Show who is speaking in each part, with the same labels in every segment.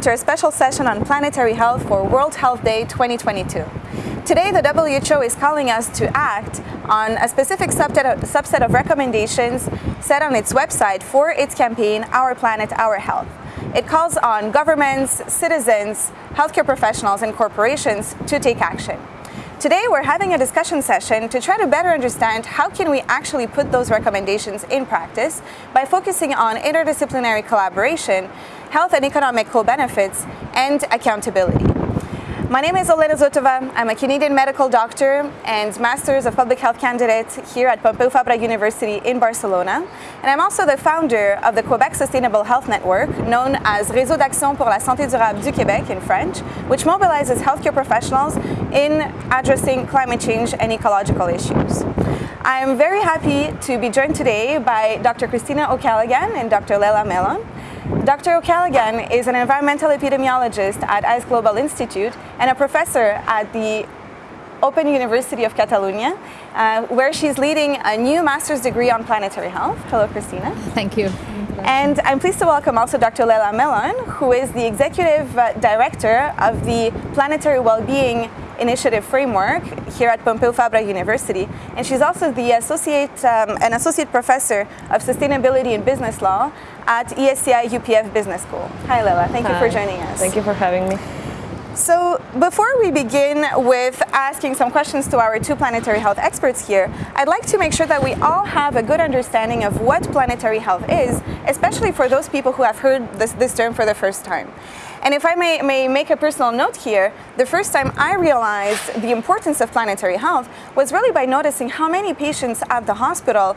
Speaker 1: welcome to our special session on planetary health for World Health Day 2022. Today, the WHO is calling us to act on a specific subset of recommendations set on its website for its campaign, Our Planet, Our Health. It calls on governments, citizens, healthcare professionals, and corporations to take action. Today we're having a discussion session to try to better understand how can we actually put those recommendations in practice by focusing on interdisciplinary collaboration, health and economic co-benefits, and accountability. My name is Olena Zotova. I'm a Canadian medical doctor and Masters of Public Health candidate here at Pompeu Fabra University in Barcelona. And I'm also the founder of the Quebec Sustainable Health Network, known as Réseau d'Action pour la Santé Durable du Québec in French, which mobilizes healthcare professionals in addressing climate change and ecological issues. I'm very happy to be joined today by Dr. Cristina O'Callaghan and Dr. Leila Mellon. Dr. O'Callaghan is an environmental epidemiologist at ISGlobal Institute and a professor at the Open University of Catalonia, uh, where she's leading a new master's degree on planetary health. Hello, Cristina.
Speaker 2: Thank you.
Speaker 1: And I'm pleased to welcome also Dr. Leila Mellon, who is the executive uh, director of the Planetary Wellbeing Initiative Framework here at Pompeu Fabra University. And she's also the associate, um, an associate professor of sustainability and business law at ESCI UPF Business School. Hi Leila, thank Hi. you for joining us.
Speaker 3: Thank you for having me.
Speaker 1: So before we begin with asking some questions to our two planetary health experts here, I'd like to make sure that we all have a good understanding of what planetary health is, especially for those people who have heard this, this term for the first time. And if I may, may make a personal note here, the first time I realized the importance of planetary health was really by noticing how many patients at the hospital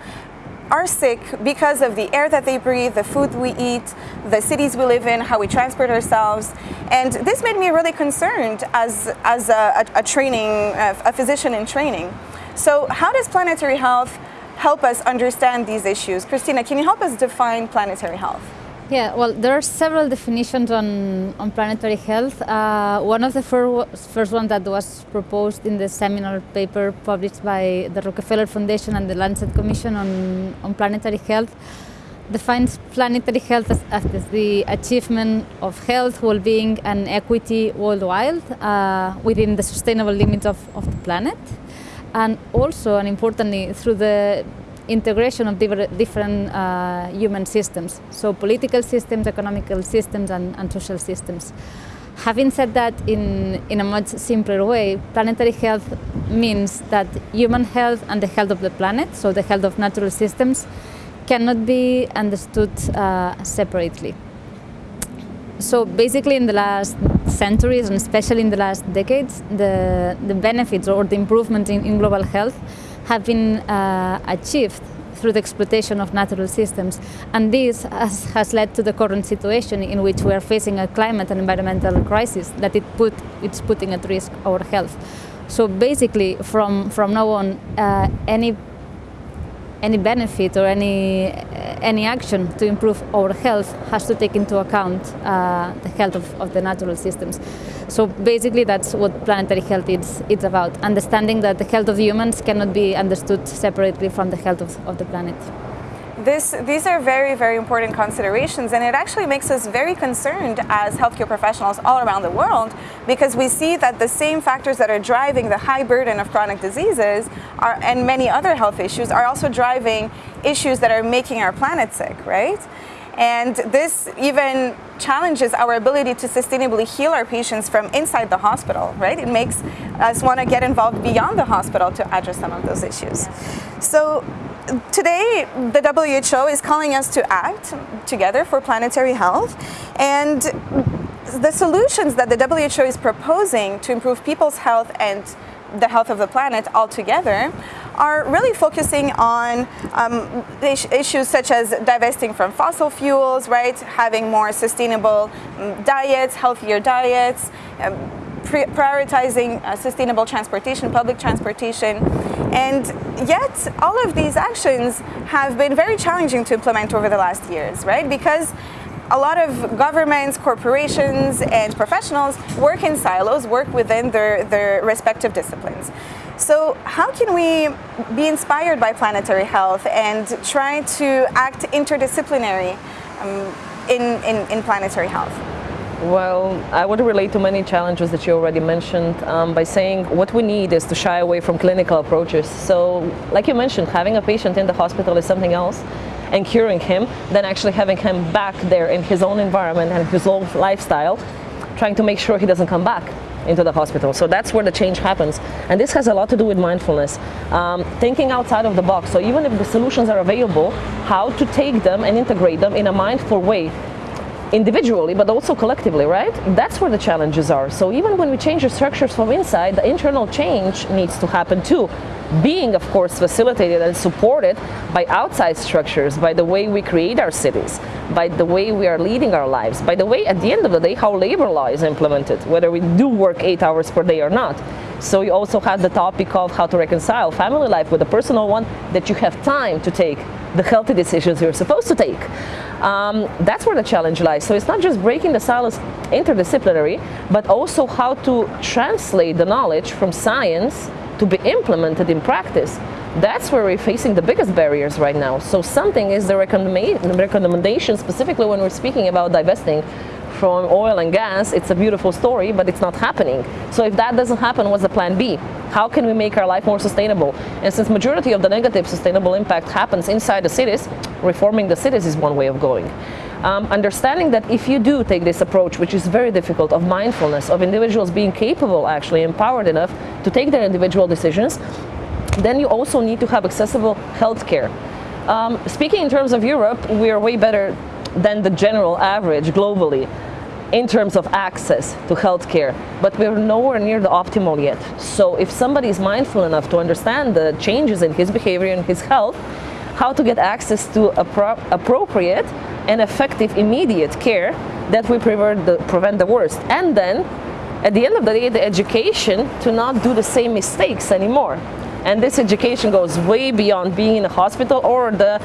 Speaker 1: are sick because of the air that they breathe, the food we eat, the cities we live in, how we transport ourselves. And this made me really concerned as, as a, a, a training, a physician in training. So how does planetary health help us understand these issues? Cristina, can you help us define planetary health?
Speaker 2: Yeah, well, there are several definitions on, on planetary health. Uh, one of the fir first one that was proposed in the seminal paper published by the Rockefeller Foundation and the Lancet Commission on, on planetary health defines planetary health as, as the achievement of health, well-being and equity worldwide uh, within the sustainable limits of, of the planet. And also, and importantly, through the integration of different uh, human systems, so political systems, economical systems, and, and, social systems. Having said that in, in a much simpler way, planetary health means that human health and the health of the planet, so the health of natural systems, cannot be understood uh, separately. So basically in the last centuries, and especially in the last decades, the, the benefits or the improvement in, in global health have been uh, achieved through the exploitation of natural systems. And this has, has, led to the current situation in which we are facing a climate and environmental crisis that it put, it's putting at risk our health. So basically, from, from now on, uh, any any benefit or any any action to improve our health has to take into account uh, the health of, of, the natural systems. So basically that's what planetary health is it's about, understanding that the health of humans cannot be understood separately from the health of, of the planet.
Speaker 1: This, these are very, very important considerations and it actually makes us very concerned as healthcare professionals all around the world because we see that the same factors that are driving the high burden of chronic diseases are, and many other health issues are also driving issues that are making our planet sick, right? And this even challenges our ability to sustainably heal our patients from inside the hospital, right? It makes us want to get involved beyond the hospital to address some of those issues. So today, the WHO is calling us to act together for planetary health. And the solutions that the WHO is proposing to improve people's health and the health of the planet altogether are really focusing on um, issues such as divesting from fossil fuels, right? Having more sustainable um, diets, healthier diets, um, prioritizing uh, sustainable transportation, public transportation. And yet, all of these actions have been very challenging to implement over the last years, right? Because a lot of governments, corporations, and professionals work in silos, work within their, their respective disciplines. So how can we be inspired by planetary health and try to act interdisciplinary um, in, in, in planetary health?
Speaker 3: Well, I would relate to many challenges that you already mentioned um, by saying what we need is to shy away from clinical approaches. So, like you mentioned, having a patient in the hospital is something else and curing him than actually having him back there in his own environment and his own lifestyle, trying to make sure he doesn't come back into the hospital. So that's where the change happens. And this has a lot to do with mindfulness. Um, thinking outside of the box. So even if the solutions are available, how to take them and integrate them in a mindful way individually but also collectively, right? That's where the challenges are. So even when we change the structures from inside, the internal change needs to happen too. Being, of course, facilitated and supported by outside structures, by the way we create our cities, by the way we are leading our lives, by the way, at the end of the day, how labor law is implemented, whether we do work eight hours per day or not. So you also have the topic of how to reconcile family life with a personal one, that you have time to take the healthy decisions you're supposed to take. Um, that's where the challenge lies. So it's not just breaking the silence interdisciplinary, but also how to translate the knowledge from science to be implemented in practice. That's where we're facing the biggest barriers right now. So something is the recommendation specifically when we're speaking about divesting from oil and gas, it's a beautiful story, but it's not happening. So if that doesn't happen, what's the plan B? How can we make our life more sustainable? And since majority of the negative sustainable impact happens inside the cities, reforming the cities is one way of going. Um, understanding that if you do take this approach, which is very difficult, of mindfulness, of individuals being capable, actually empowered enough to take their individual decisions, then you also need to have accessible healthcare. Um, speaking in terms of Europe, we are way better than the general average globally in terms of access to healthcare, but we're nowhere near the optimal yet. So if somebody is mindful enough to understand the changes in his behavior and his health, how to get access to appropriate and effective immediate care that we prevent the, prevent the worst. And then, at the end of the day, the education to not do the same mistakes anymore. And this education goes way beyond being in a hospital or the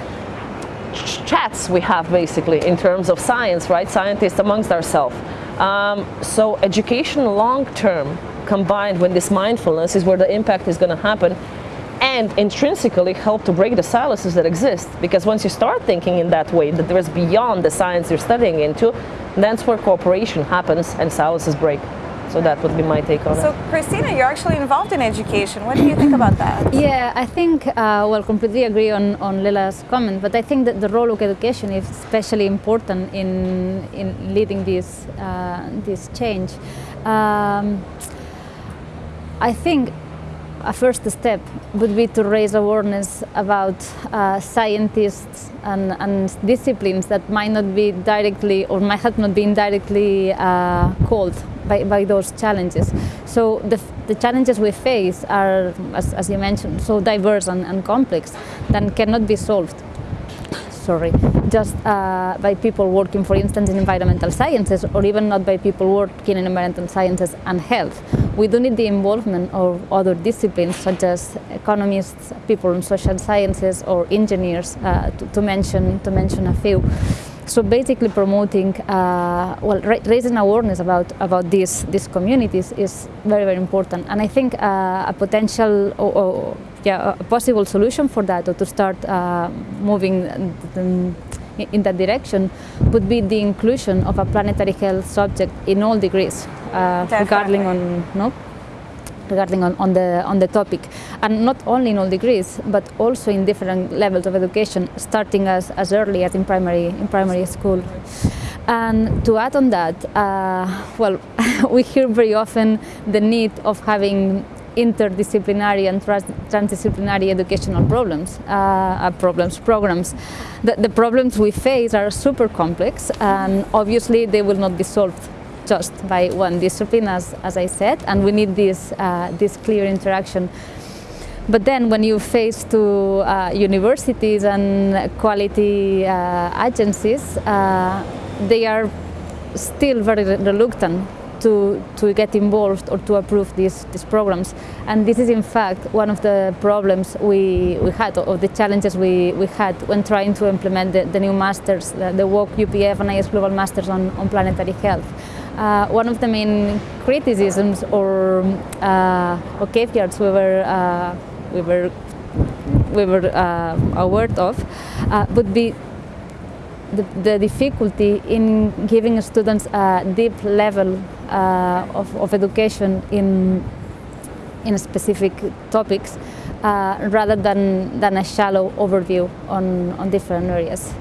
Speaker 3: chats we have basically in terms of science, right? Scientists amongst ourselves. Um, so education long term combined with this mindfulness is where the impact is going to happen and intrinsically help to break the silences that exist because once you start thinking in that way that there is beyond the science you're studying into that's where cooperation happens and silences break. So that would be my take on
Speaker 1: so,
Speaker 3: it.
Speaker 1: So, Cristina, you're actually involved in education. What do you think about that?
Speaker 2: Yeah, I think, uh, well, completely agree on, on Lila's comment, but I think that the role of education is especially important in, in leading this, uh, this change. Um, I think a first step would be to raise awareness about uh, scientists and, and, disciplines that might not be directly or might have not been directly uh, called by, by, those challenges. So the, the, challenges we face are, as, as you mentioned, so diverse and, and complex that cannot be solved sorry, just uh, by people working, for instance, in environmental sciences, or even not by people working in environmental sciences and health. We do need the involvement of other disciplines, such as economists, people in social sciences, or engineers, uh, to, to, mention to mention a few. So basically, promoting, uh, well, ra raising awareness about about these these communities is very very important, and I think uh, a potential or, or yeah, a possible solution for that or to start uh, moving in that direction would be the inclusion of a planetary health subject in all degrees uh, regarding on no regarding on, on the on the topic. And not only in all degrees but also in different levels of education starting as, as early as in primary in primary school. And to add on that uh, well we hear very often the need of having interdisciplinary and trans transdisciplinary educational problems, uh, uh, problems, programs. The, the, problems we face are super complex and obviously they will not be solved just by one discipline as, as I said and we need this, uh, this clear interaction. But then when you face to uh, universities and quality uh, agencies, uh, they are still very reluctant to, to get involved or to approve these, these programs. And this is in fact one of the problems we, we had or the challenges we, we had when trying to implement the, the new masters, the, the UOC UPF and ISGlobal Masters on, on Planetary Health. Uh, one of the main criticisms or, uh, or caveats we were, uh, we were, we were uh, aware of uh, would be the, the difficulty in giving students a deep level of, of education in in specific topics uh, rather than, than a shallow overview on, on different areas.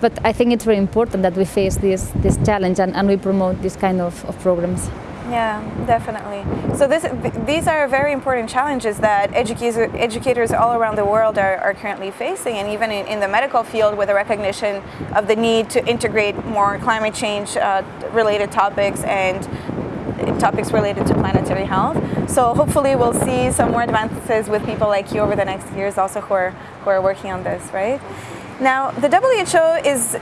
Speaker 2: But I think it's very important that we face this, this challenge and, and we promote this kind of, of programs.
Speaker 1: Yeah, definitely. So this, these are very important challenges that educators, educators all around the world are, are currently facing, and even in, in, the medical field with the recognition of the need to integrate more climate change uh, related topics and topics related to planetary health. So hopefully we'll see some more advances with people like you over the next years also who are, who are working on this, right? Now, the WHO is,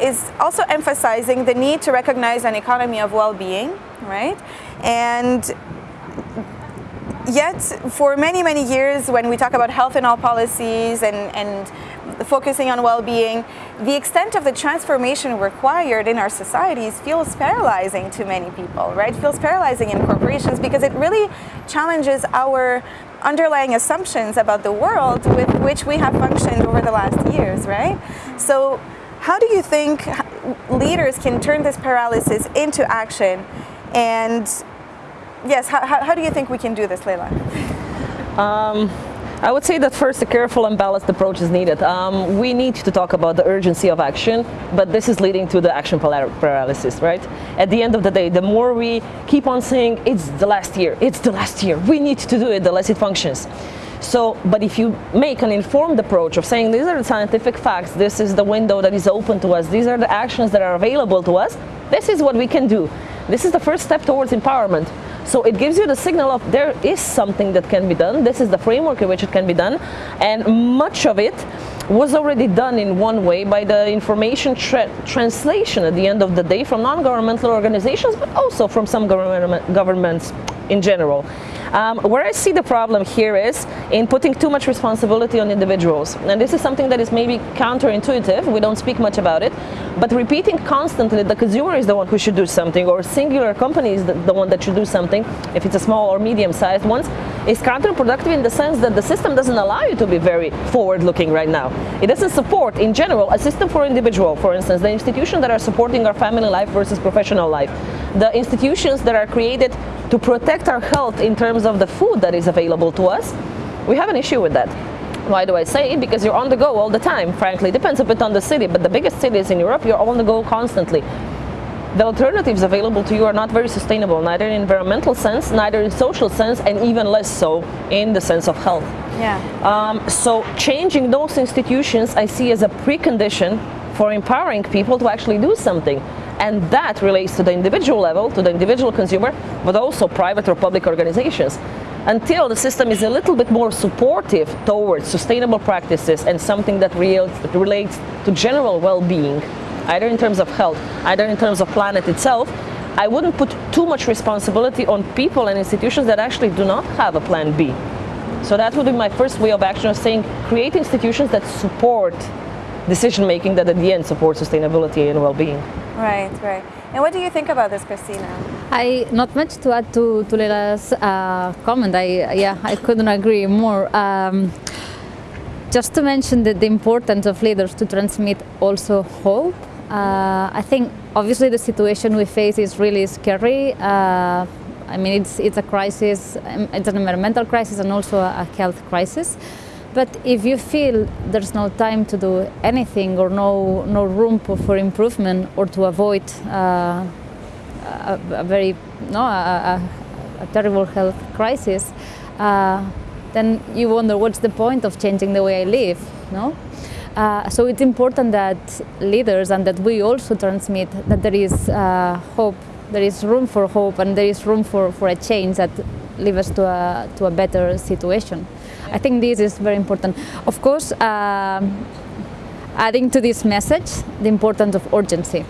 Speaker 1: is also emphasizing the need to recognize an economy of well-being, right? And yet, for many, many years, when we talk about health in all policies and, and focusing on well-being, the extent of the transformation required in our societies feels paralyzing to many people, right? Feels paralyzing in corporations because it really challenges our underlying assumptions about the world with which we have functioned over the last years, right? So how do you think leaders can turn this paralysis into action? And yes, how, how do you think we can do this, Leila?
Speaker 3: Um, I would say that first a careful and balanced approach is needed. Um, we need to talk about the urgency of action, but this is leading to the action paralysis, right? At the end of the day, the more we keep on saying it's the last year, it's the last year, we need to do it, the less it functions. So, but if you make an informed approach of saying these are the scientific facts, this is the window that is open to us, these are the actions that are available to us, this is what we can do. This is the first step towards empowerment. So it gives you the signal of there is something that can be done. This is the framework in which it can be done. And much of it was already done in one way by the information tra translation at the end of the day from non-governmental organizations, but also from some government governments in general. Um, where I see the problem here is in putting too much responsibility on individuals. And this is something that is maybe counterintuitive, we don't speak much about it, but repeating constantly the consumer is the one who should do something or singular company is the, the one that should do something, if it's a small or medium-sized ones, is counterproductive in the sense that the system doesn't allow you to be very forward-looking right now. It doesn't support, in general, a system for individual, for instance, the institutions that are supporting our family life versus professional life, the institutions that are created to protect our health in terms of the food that is available to us, we have an issue with that. Why do I say? It? Because you're on the go all the time, frankly. Depends a bit on the city, but the biggest cities in Europe, you're on the go constantly. The alternatives available to you are not very sustainable, neither in environmental sense, neither in social sense, and even less so in the sense of health.
Speaker 1: Yeah.
Speaker 3: Um, so changing those institutions I see as a precondition for empowering people to actually do something. And that relates to the individual level, to the individual consumer, but also private or public organizations. Until the system is a little bit more supportive towards sustainable practices and something that relates to general well-being, either in terms of health, either in terms of planet itself, I wouldn't put too much responsibility on people and institutions that actually do not have a plan B. So that would be my first way of action of saying create institutions that support decision making that at the end supports sustainability and well-being.
Speaker 1: Right, right. And what do you think about this, Cristina?
Speaker 2: I not much to add to to Leila's uh, comment. I yeah, I couldn't agree more. Um, just to mention that the importance of leaders to transmit also hope. Uh, I think obviously the situation we face is really scary. Uh, I mean, it's it's a crisis. Um, it's an environmental crisis and also a health crisis. But if you feel there's no time to do anything or no, no room for improvement or to avoid uh, a, a, very, no, a, a, terrible health crisis, uh, then you wonder what's the point of changing the way I live, no? Uh, so it's important that leaders and that we also transmit that there is uh, hope, there is room for hope and there is room for, for a change that leads us to a, to a better situation. I think this is very important. Of course, um, adding to this message the importance of urgency.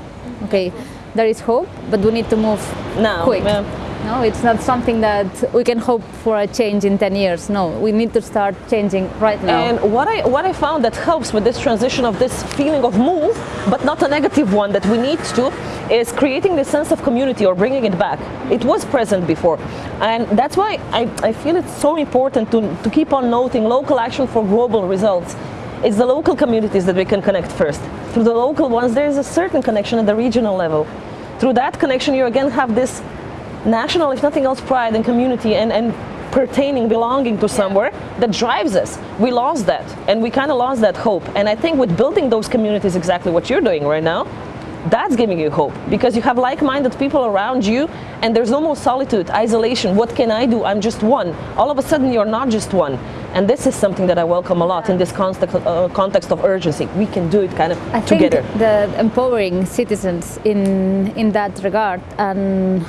Speaker 2: Okay, there is hope, but we need to move
Speaker 3: now.
Speaker 2: Quick.
Speaker 3: Yeah.
Speaker 2: No, it's not something that we can hope for a change in 10 years. No, we need to start changing right now.
Speaker 3: And what I, what I found that helps with this transition of this feeling of move, but not a negative one that we need to, is creating the sense of community or bringing it back. It was present before. And that's why I, I feel it's so important to, to keep on noting local action for global results. It's the local communities that we can connect first. through the local ones, there is a certain connection at the regional level. Through that connection, you again have this national, if nothing else, pride and community and, and pertaining, belonging to somewhere that drives us. We lost that, and we kind of lost that hope. And I think with building those communities, exactly what you're doing right now, that's giving you hope because you have like-minded people around you and there's no more solitude, isolation. What can I do? I'm just one. All of a sudden, you're not just one. And this is something that I welcome a lot in this context, uh, context of urgency. We can do it kind of
Speaker 2: I
Speaker 3: together.
Speaker 2: think the empowering citizens in, in that regard and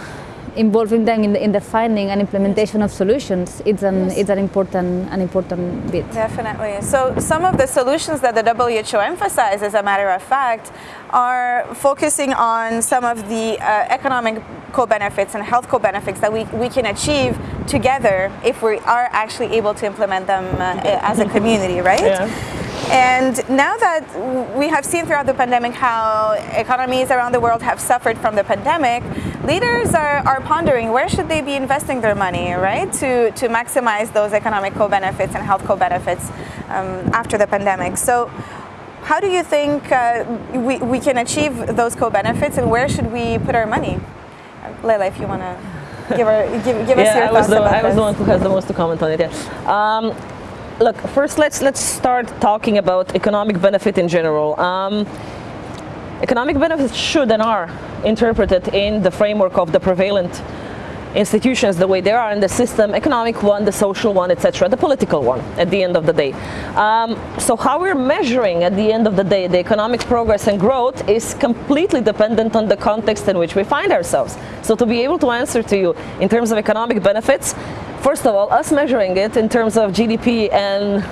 Speaker 2: involving them in the, in the finding and implementation of solutions it's an yes. it's an important an important bit
Speaker 1: definitely so some of the solutions that the WHO emphasizes as a matter of fact are focusing on some of the uh, economic co-benefits and health co-benefits that we, we can achieve together if we are actually able to implement them uh, as a community right
Speaker 3: yeah.
Speaker 1: And now that we have seen throughout the pandemic how economies around the world have suffered from the pandemic, leaders are, are pondering where should they be investing their money, right, to, to maximize those economic co-benefits and health co-benefits um, after the pandemic. So how do you think uh, we, we can achieve those co-benefits and where should we put our money? Leila, if you want to give, give, give
Speaker 3: yeah,
Speaker 1: us your
Speaker 3: I
Speaker 1: thoughts
Speaker 3: the,
Speaker 1: about
Speaker 3: I was the one who has the most to comment on it, yeah. Um, look, first let's let's start talking about economic benefit in general. Um, economic benefits should and are interpreted in the framework of the prevalent institutions the way they are in the system, economic one, the social one, etc., the political one at the end of the day. Um, so how we're measuring at the end of the day the economic progress and growth is completely dependent on the context in which we find ourselves. So to be able to answer to you in terms of economic benefits, first of all, us measuring it in terms of GDP and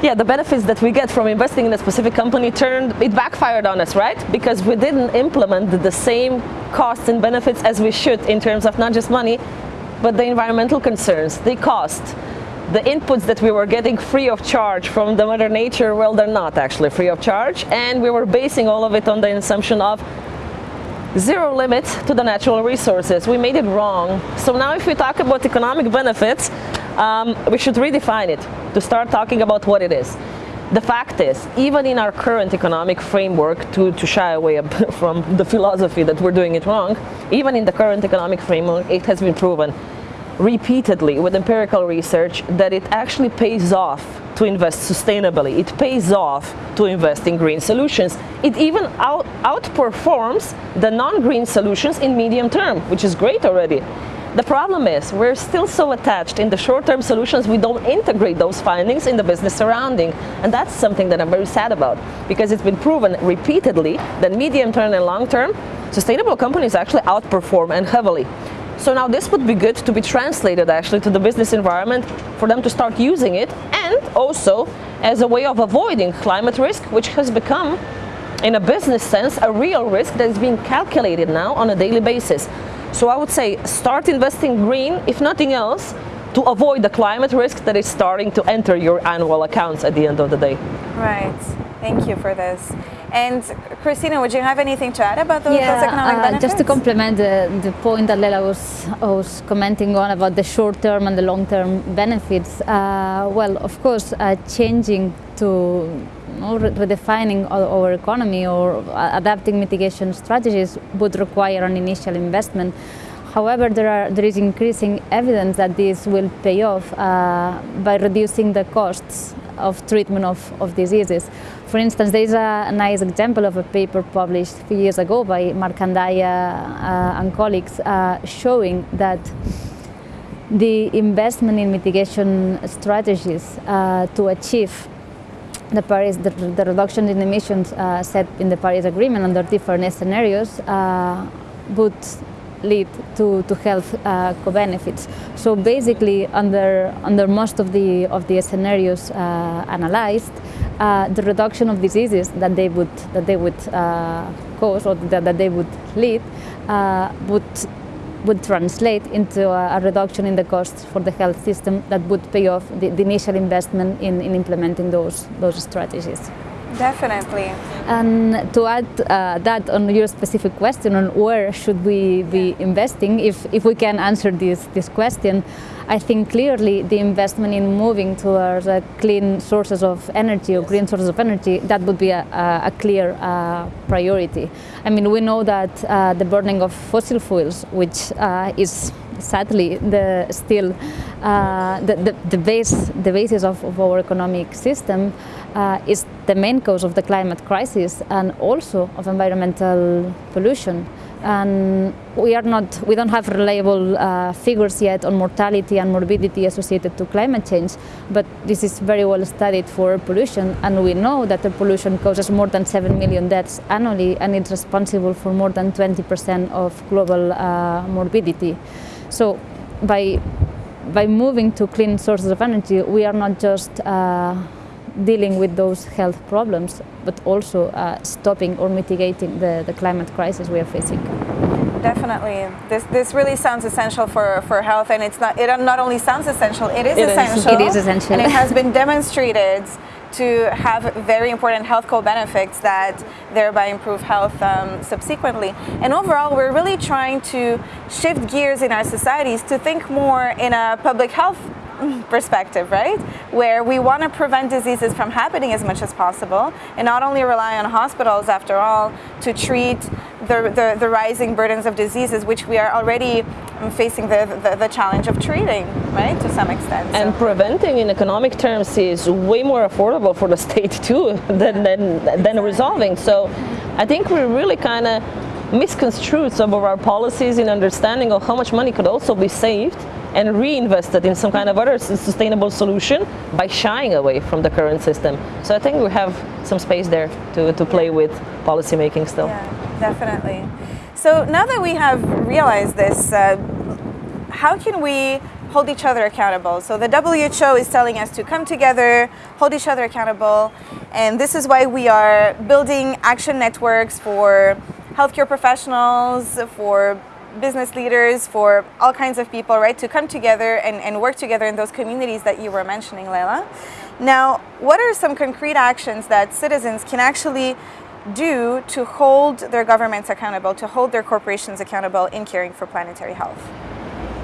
Speaker 3: yeah, the benefits that we get from investing in a specific company turned, it backfired on us, right? Because we didn't implement the same costs and benefits as we should in terms of not just money, but the environmental concerns, the cost, the inputs that we were getting free of charge from the mother nature, well, they're not actually free of charge. And we were basing all of it on the assumption of zero limit to the natural resources. We made it wrong. So now if we talk about economic benefits, um, we should redefine it to start talking about what it is. The fact is, even in our current economic framework, to, to shy away from the philosophy that we're doing it wrong, even in the current economic framework, it has been proven repeatedly with empirical research that it actually pays off to invest sustainably. It pays off to invest in green solutions. It even out, outperforms the non-green solutions in medium term, which is great already. The problem is we're still so attached in the short-term solutions we don't integrate those findings in the business surrounding. And that's something that I'm very sad about because it's been proven repeatedly that medium-term and long-term sustainable companies actually outperform and heavily. So now this would be good to be translated actually to the business environment for them to start using it and also as a way of avoiding climate risk which has become in a business sense a real risk that is being calculated now on a daily basis. So I would say start investing green, if nothing else, to avoid the climate risk that is starting to enter your annual accounts at the end of the day.
Speaker 1: Right. Thank you for this. And Cristina, would you have anything to add about those,
Speaker 2: yeah,
Speaker 1: those economic
Speaker 2: uh,
Speaker 1: benefits?
Speaker 2: Just to complement the, the point that Leila was, was commenting on about the short-term and the long-term benefits, uh, well, of course, uh, changing to know, redefining our economy or adapting mitigation strategies would require an initial investment. However, there, are, there is increasing evidence that this will pay off uh, by reducing the costs of treatment of, of diseases. For instance, there is a, nice example of a paper published a few years ago by Markandya uh, and colleagues uh, showing that the investment in mitigation strategies uh, to achieve the Paris, the, the reduction in emissions uh, set in the Paris Agreement under different scenarios uh, would lead to, to health uh, co-benefits. So basically, under, under most of the, of the scenarios uh, analyzed, uh, the reduction of diseases that they would, that they would uh, cause or that, that they would lead would would translate into a, a, reduction in the costs for the health system that would pay off the, the initial investment in, in, implementing those, those strategies.
Speaker 1: Definitely.
Speaker 2: And to add uh, that on your specific question on where should we be investing, if, if we can answer this, this question, I think clearly the investment in moving towards uh, clean sources of energy or green sources of energy, that would be a, a clear uh, priority. I mean, we know that uh, the burning of fossil fuels, which uh, is sadly the still uh, the, the, the, base the basis of, of our economic system uh, is the main cause of the climate crisis and also of environmental pollution. And we are not we don't have reliable uh, figures yet on mortality and morbidity associated to climate change but this is very well studied for pollution and we know that the pollution causes more than 7 million deaths annually and it's responsible for more than 20% of global uh, morbidity so by, by moving to clean sources of energy, we are not just uh, dealing with those health problems, but also uh, stopping or mitigating the, the climate crisis we are facing.
Speaker 1: Definitely. This, this really sounds essential for, for health, and it's not, it not only sounds essential, it is
Speaker 2: it
Speaker 1: essential.
Speaker 2: Is. It is essential.
Speaker 1: And it has been demonstrated to have very important health co-benefits that thereby improve health um, subsequently. And overall, we're really trying to shift gears in our societies to think more in a public health perspective, right? Where we want to prevent diseases from happening as much as possible and not only rely on hospitals, after all, to treat the, the, the rising burdens of diseases, which we are already um, facing the, the, the, challenge of treating, right, to some extent.
Speaker 3: And so. preventing in economic terms is way more affordable for the state too than, than, than resolving. So I think we're really kind of misconstrued some of our policies in understanding of how much money could also be saved and reinvested in some kind of other sustainable solution by shying away from the current system. So I think we have some space there to, to play with policy making still.
Speaker 1: Yeah, definitely. So now that we have realized this, uh, how can we hold each other accountable? So the WHO is telling us to come together, hold each other accountable, and this is why we are building action networks for healthcare professionals, for business leaders, for all kinds of people, right, to come together and, and work together in those communities that you were mentioning, Leila. Now, what are some concrete actions that citizens can actually do to hold their governments accountable, to hold their corporations accountable in caring for planetary health?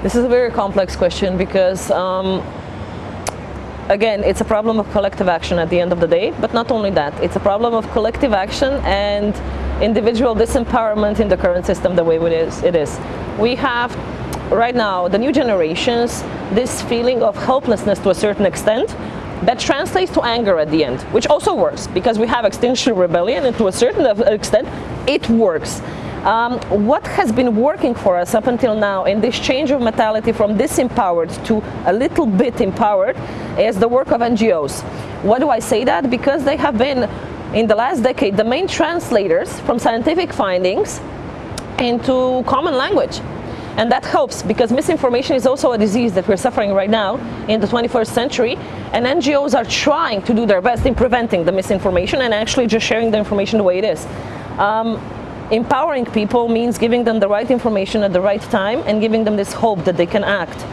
Speaker 3: This is a very complex question because um, again, it's a problem of collective action at the end of the day, but not only that, it's a problem of collective action and individual disempowerment in the current system the way it is. It is. We have right now, the new generations, this feeling of helplessness to a certain extent that translates to anger at the end, which also works because we have Extinction Rebellion and to a certain extent it works. Um, what has been working for us up until now in this change of mentality from disempowered to a little bit empowered is the work of NGOs. Why do I say that? Because they have been in the last decade the main translators from scientific findings into common language. And that helps because misinformation is also a disease that we're suffering right now in the 21st century. And NGOs are trying to do their best in preventing the misinformation and actually just sharing the information the way it is. Um, empowering people means giving them the right information at the right time and giving them this hope that they can act.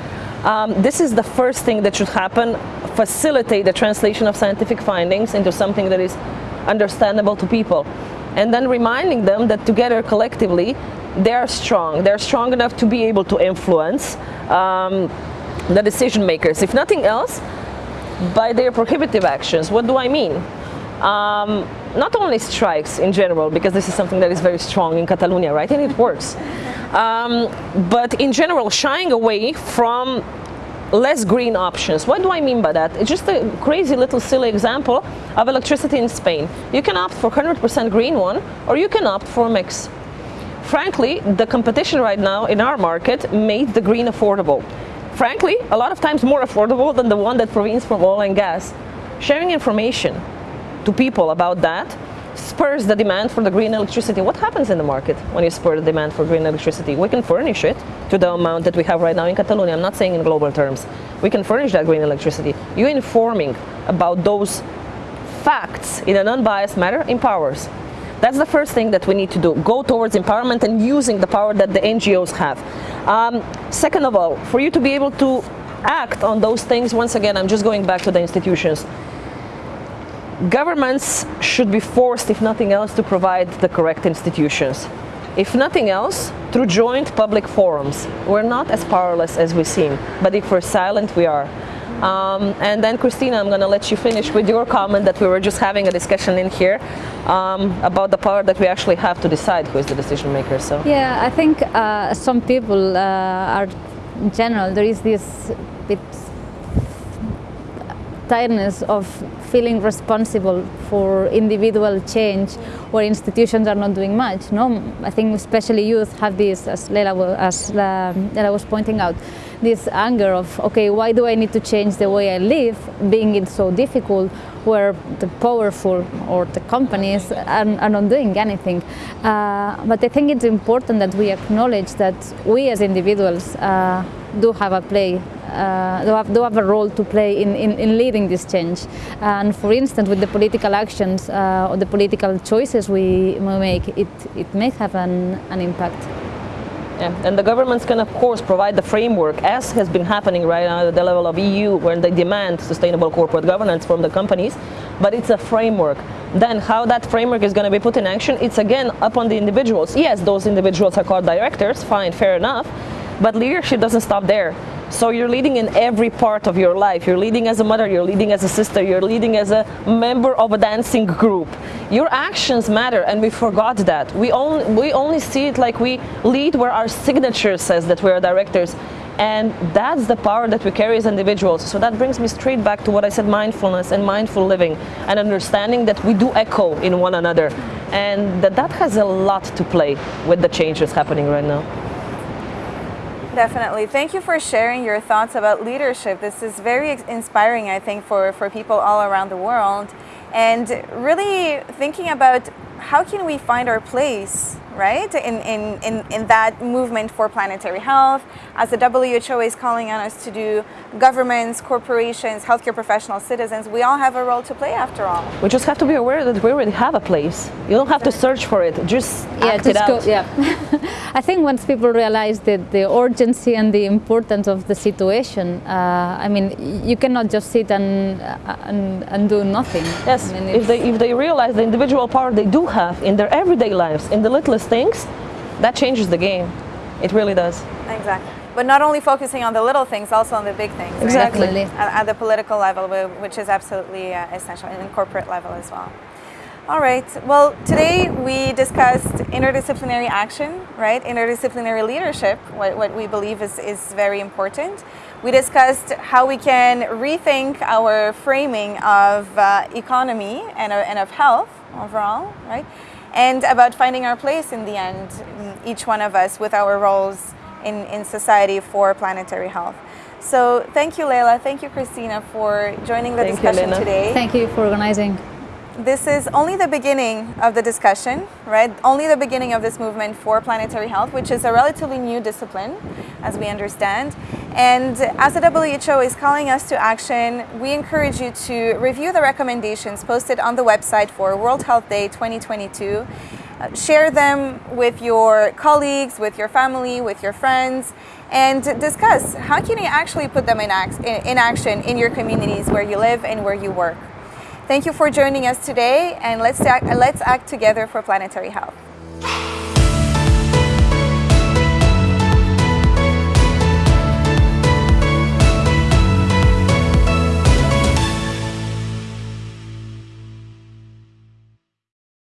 Speaker 3: Um, this is the first thing that should happen, facilitate the translation of scientific findings into something that is understandable to people. And then reminding them that together, collectively, they're strong. They're strong enough to be able to influence um, the decision makers. If nothing else, by their prohibitive actions. What do I mean? Um, not only strikes in general, because this is something that is very strong in Catalonia, right? And it works. Um, but in general, shying away from less green options. What do I mean by that? It's just a crazy little silly example of electricity in Spain. You can opt for 100% green one, or you can opt for a mix. Frankly, the competition right now in our market made the green affordable. Frankly, a lot of times more affordable than the one that provides from oil and gas. Sharing information, to people about that spurs the demand for the green electricity. What happens in the market when you spur the demand for green electricity? We can furnish it to the amount that we have right now in Catalonia. I'm not saying in global terms. We can furnish that green electricity. You informing about those facts in an unbiased manner empowers. That's the first thing that we need to do. Go towards empowerment and using the power that the NGOs have. Um, second of all, for you to be able to act on those things, once again, I'm just going back to the institutions governments should be forced, if nothing else, to provide the correct institutions. If nothing else, through joint public forums. We're not as powerless as we seem, but if we're silent, we are. Um, and then Cristina, I'm going to let you finish with your comment that we were just having a discussion in here um, about the power that we actually have to decide who is the decision maker. So
Speaker 2: yeah, I think uh, some people uh, are in general there is this bit tiredness of feeling responsible for individual change where institutions are not doing much. No, I think especially youth have this, as Leila, as Leila was pointing out, this anger of, okay, why do I need to change the way I live, being it so difficult, where the powerful or the companies are, are not doing anything. Uh, but I think it's important that we acknowledge that we as individuals uh, do have a play, uh, do, have, do have a role to play in, in, in, leading this change. And for instance, with the political actions uh, or the political choices we make, it, it may have an, an impact.
Speaker 3: Yeah. And the governments can, of course, provide the framework, as has been happening right now at the level of EU, where they demand sustainable corporate governance from the companies, but it's a framework. Then how that framework is going to be put in action, it's again up on the individuals. Yes, those individuals are called directors, fine, fair enough, but leadership doesn't stop there. So you're leading in every part of your life. You're leading as a mother, you're leading as a sister, you're leading as a member of a dancing group. Your actions matter and we forgot that. We only, we only see it like we lead where our signature says that we're directors. And that's the power that we carry as individuals. So that brings me straight back to what I said, mindfulness and mindful living and understanding that we do echo in one another. And that that has a lot to play with the changes happening right now.
Speaker 1: Definitely. Thank you for sharing your thoughts about leadership. This is very inspiring, I think, for, for people all around the world. And really thinking about how can we find our place right, in, in, in, in that movement for planetary health, as the WHO is calling on us to do, governments, corporations, healthcare professionals, citizens, we all have a role to play after all.
Speaker 3: We just have to be aware that we already have a place. You don't have to search for it, just yeah, act just it go, out.
Speaker 2: Yeah. I think once people realize that the urgency and the importance of the situation, uh, I mean, you cannot just sit and, and, and do nothing.
Speaker 3: Yes,
Speaker 2: I mean,
Speaker 3: if, they, if they realize the individual power they do have in their everyday lives, in the littlest things, that changes the game. It really does.
Speaker 1: Exactly. But not only focusing on the little things, also on the big things. Right?
Speaker 3: Exactly.
Speaker 1: At, at, the political level, which is absolutely uh, essential, and in corporate level as well. All right. Well, today we discussed interdisciplinary action, right? Interdisciplinary leadership, what, what we believe is, is very important. We discussed how we can rethink our framing of uh, economy and, uh, and of health overall, right? And about finding our place in the end, each one of us with our roles in, in society for planetary health. So thank you, Leila. Thank you, Cristina, for joining the
Speaker 3: thank
Speaker 1: discussion
Speaker 3: you,
Speaker 1: today.
Speaker 2: Thank you for organizing.
Speaker 1: This is only the beginning of the discussion, right? Only the beginning of this movement for planetary health, which is a relatively new discipline, as we understand. And as the WHO is calling us to action, we encourage you to review the recommendations posted on the website for World Health Day 2022. Uh, share them with your colleagues, with your family, with your friends, and discuss how can you actually put them in, act in action in your communities where you live and where you work. Thank you for joining us today, and let's act, let's act together for planetary health.